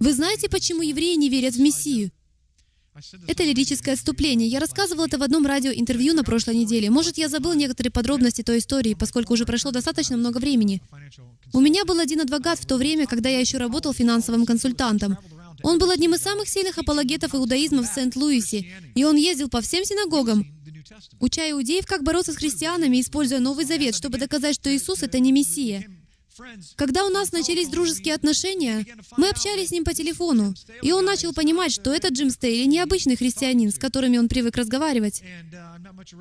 Вы знаете, почему евреи не верят в Мессию? Это лирическое отступление. Я рассказывал это в одном радиоинтервью на прошлой неделе. Может, я забыл некоторые подробности той истории, поскольку уже прошло достаточно много времени. У меня был один адвокат в то время, когда я еще работал финансовым консультантом. Он был одним из самых сильных апологетов иудаизма в Сент-Луисе, и он ездил по всем синагогам, уча иудеев, как бороться с христианами, используя Новый Завет, чтобы доказать, что Иисус — это не Мессия. Когда у нас начались дружеские отношения, мы общались с ним по телефону, и он начал понимать, что этот Джим Стейли необычный христианин, с которыми он привык разговаривать.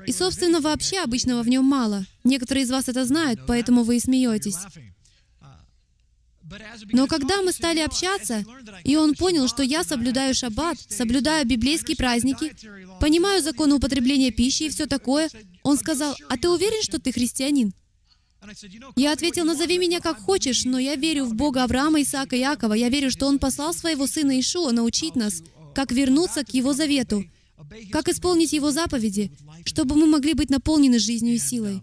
И, собственно, вообще обычного в нем мало. Некоторые из вас это знают, поэтому вы и смеетесь. Но когда мы стали общаться, и он понял, что я соблюдаю шаббат, соблюдаю библейские праздники, понимаю законы употребления пищи и все такое, он сказал, «А ты уверен, что ты христианин?» Я ответил, назови меня как хочешь, но я верю в Бога Авраама, Исаака и Якова. Я верю, что Он послал своего сына Ишуа научить нас, как вернуться к Его завету, как исполнить Его заповеди, чтобы мы могли быть наполнены жизнью и силой.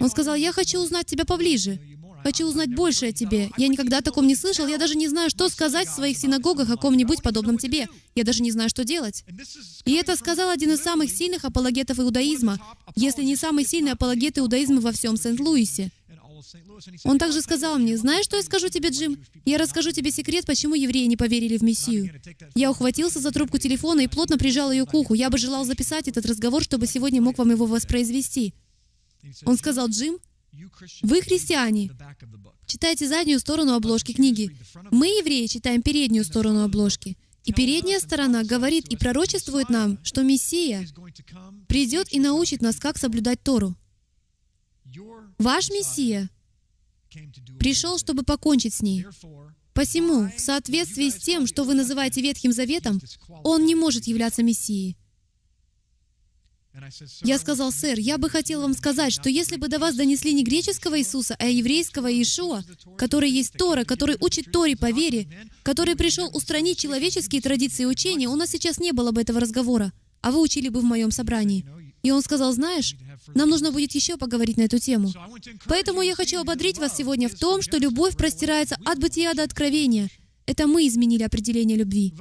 Он сказал, я хочу узнать тебя поближе. Хочу узнать больше о тебе. Я никогда о таком не слышал. Я даже не знаю, что сказать в своих синагогах о ком-нибудь подобном тебе. Я даже не знаю, что делать. И это сказал один из самых сильных апологетов иудаизма, если не самый сильный апологет иудаизма во всем Сент-Луисе. Он также сказал мне, знаешь, что я скажу тебе, Джим? Я расскажу тебе секрет, почему евреи не поверили в Мессию. Я ухватился за трубку телефона и плотно прижал ее к уху. Я бы желал записать этот разговор, чтобы сегодня мог вам его воспроизвести. Он сказал, Джим, вы христиане. Читайте заднюю сторону обложки книги. Мы, евреи, читаем переднюю сторону обложки. И передняя сторона говорит и пророчествует нам, что Мессия придет и научит нас, как соблюдать Тору. Ваш Мессия пришел, чтобы покончить с ней. Посему, в соответствии с тем, что вы называете Ветхим Заветом, он не может являться Мессией. Я сказал, сэр, я бы хотел вам сказать, что если бы до вас донесли не греческого Иисуса, а еврейского Иешуа, который есть Тора, который учит Торе по вере, который пришел устранить человеческие традиции учения, у нас сейчас не было бы этого разговора, а вы учили бы в моем собрании. И он сказал, знаешь, нам нужно будет еще поговорить на эту тему. Поэтому я хочу ободрить вас сегодня в том, что любовь простирается от бытия до откровения. Это мы изменили определение любви.